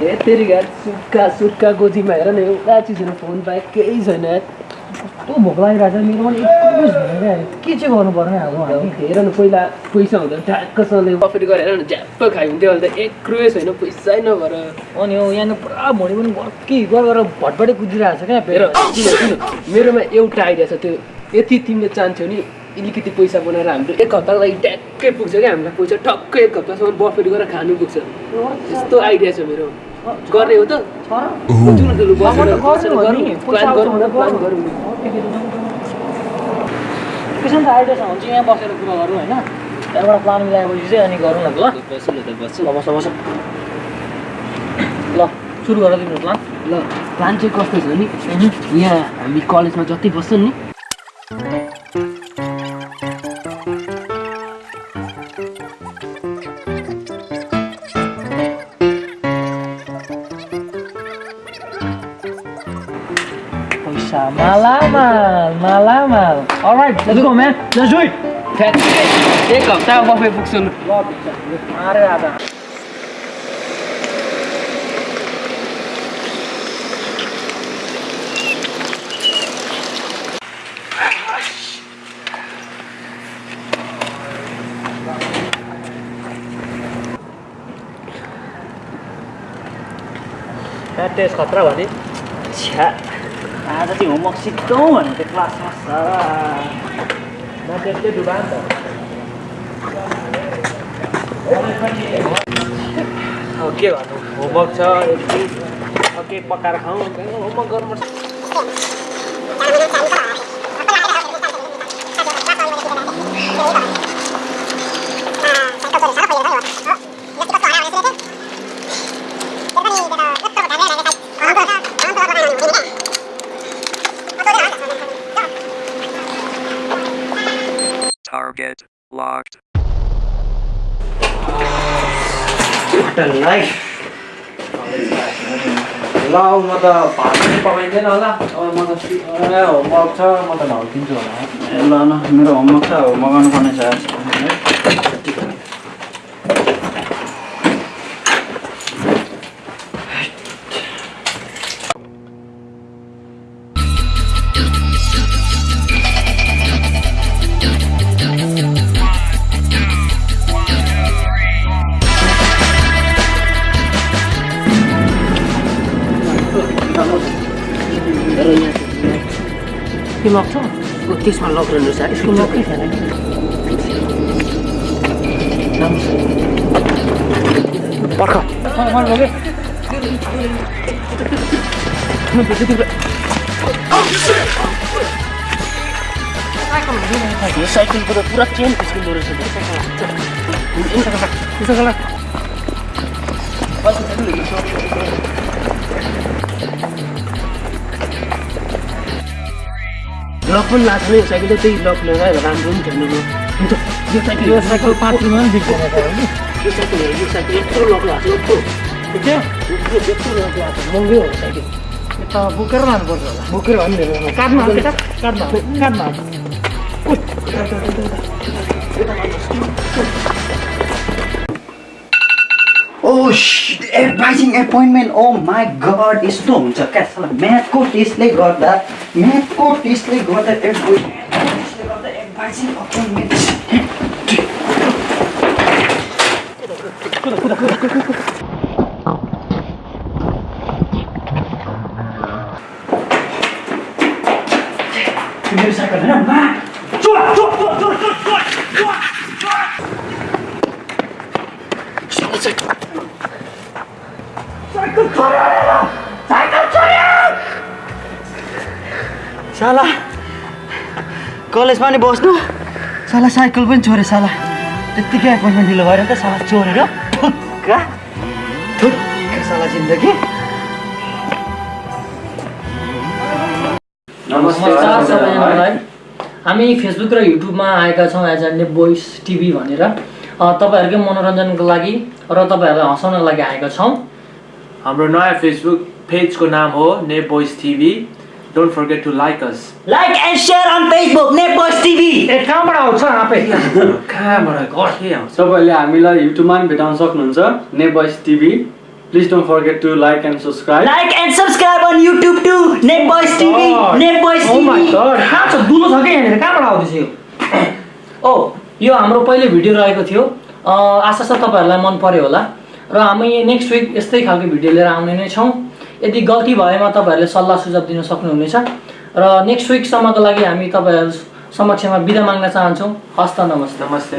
के तेरि घर सुक्खा सुक्खा गोजीमा हेर न एउटा चिजहरू फोन बाहेक केही छैन। कस्तो भोक लागिरहेको छ मेरो पनि के चाहिँ गर्नु पर्ने अब हेर न पहिला पैसा हुँदा ट्याक्कसँगले प्रफिट गरेर हेर न झ्याप्प खाइन्थ्यो अहिले त एक रुपियाँ छैन पैसै नभएर अनि हो यहाँनिर पुरा भुँडी पनि भर्की गरेर भटभटै कुदिरहेको छ क्या किन मेरोमा एउटा आइडिया छ त्यो यति तिमीले चाहन्छौ नि अलिकति पैसा बनाएर हाम्रो एक हप्ताको लागि ट्याक्कै पुग्छ क्या हामीलाई पैसा टक्कै एक हप्तासम्म प्रफिट गरेर खानु पुग्छ यस्तो आइडिया छ मेरो. गर्ने हो. त न त लु, आइडिया छ भने चाहिँ यहाँ बसेर कुरा गरौँ होइन त्यहाँबाट प्लान मिलाएपछि चाहिँ अनि गरौँ न त ल बस्छु न? त बस्छु ल बस बस. ल सुरु गर तिम्रो प्लान ल प्लान चाहिँ कस्तो छ नि? यहाँ हामी कलेजमा जति बस्छ नि? पैसा मालामाल मालामाल alright let's go man let's do it ठ्याक्कै एक हप्ता बफे पुग्छ लु ल अरे आधा टेस्ट खतरा भने छ्या आज चाहिँ होमवर्क सिक्छौँ भने त्यो क्लासमा त्यसले डुबा नि त के गर्नु होमवर्क छ केही पकाएर खाउँ होमवर्क गर्नुपर्छ Target locked. लाइफ ल म त भात पनि पकाइँदैन होला अब म त ए, होमवर्क छ म त ढल्किन्छु होला ल ल मेरो होमवर्क छ अब मगाउनु पर्ने छ के लाग्छ त्यसमा लग्नु छ यसको लकै छैन पर्ख साइकलको त पुरा चेन फिस्किँदो रहेछ लक पनि लाग्छ नि साइकल त्यही लक लगाएर राम्रो पनि अन्त यो साइकल यो साइकल पाँचमा पनि बिग्रेन नि। यो साइकल हेर, यो साइकल यत्रो लक लाग्छ यत्रो। के यत्रो यत्रो लक लाग्छ महँगै हो साइकल। त बोकेर लानुपर्छ होला। बोकेर काट्नु काट्नु हाल्छ advising appointment oh my god यस्तो हुन्छ क्या? म्याथको टेस्टले गर्दा म्याथको टेस्टले गर्दा एडभाइजिङ एपोइन्टमेन्ट साइकल छोड्यो! साइकल छोड्यो! साला कलेजमा नि बस्नु साला साइकल पनि छोड्यो साला त्यत्तिकै एपोइन्टमेन्ट ढिलो भएर त साला चोरेर ठुक्का ठुक्का साला जिन्दगी नमस्कार सबैजनालाई हामी फेसबुक र युट्युबमा आएका छौँ एज अ बोइस टिभी भनेर अ, तपाईँहरूकै मनोरञ्जनको लागि र तपाईँहरूलाई हँसाउनको लागि आएका छौँ हाम्रो नयाँ फेसबुक पेजको नाम हो Nepos TV Don't forget to like us. Like and share on Facebook, Nepos TV. ए कहाँबाट आउँछ आफै कहाँबाट के आउँछ तपाईँहरूले हामीलाई युट्युबमा पनि भेटाउन सक्नुहुन्छ Nepos TV please don't forget to like and subscribe Like and subscribe on YouTube too. Nepos TV. Nepos Oh my TV. God, कहाँ छ दुलो छ कि यहाँनिर कहाँबाट आउँदैछ यो ओ यो हाम्रो पहिले भिडियो रहेको थियो अ, आशा छ तपाईँहरूलाई मन पर्यो होला र हामी नेक्स्ट विक यस्तै खालको भिडियो लिएर आउने नै छौँ। यदि गल्ती भएमा तपाईँहरूले सल्लाह सुझाव दिन सक्नुहुनेछ। र नेक्स्ट विकसम्मको लागि हामी तपाईँहरू समक्षमा बिदा माग्न चाहन्छौँ। हस्त नमस्ते। नमस्ते।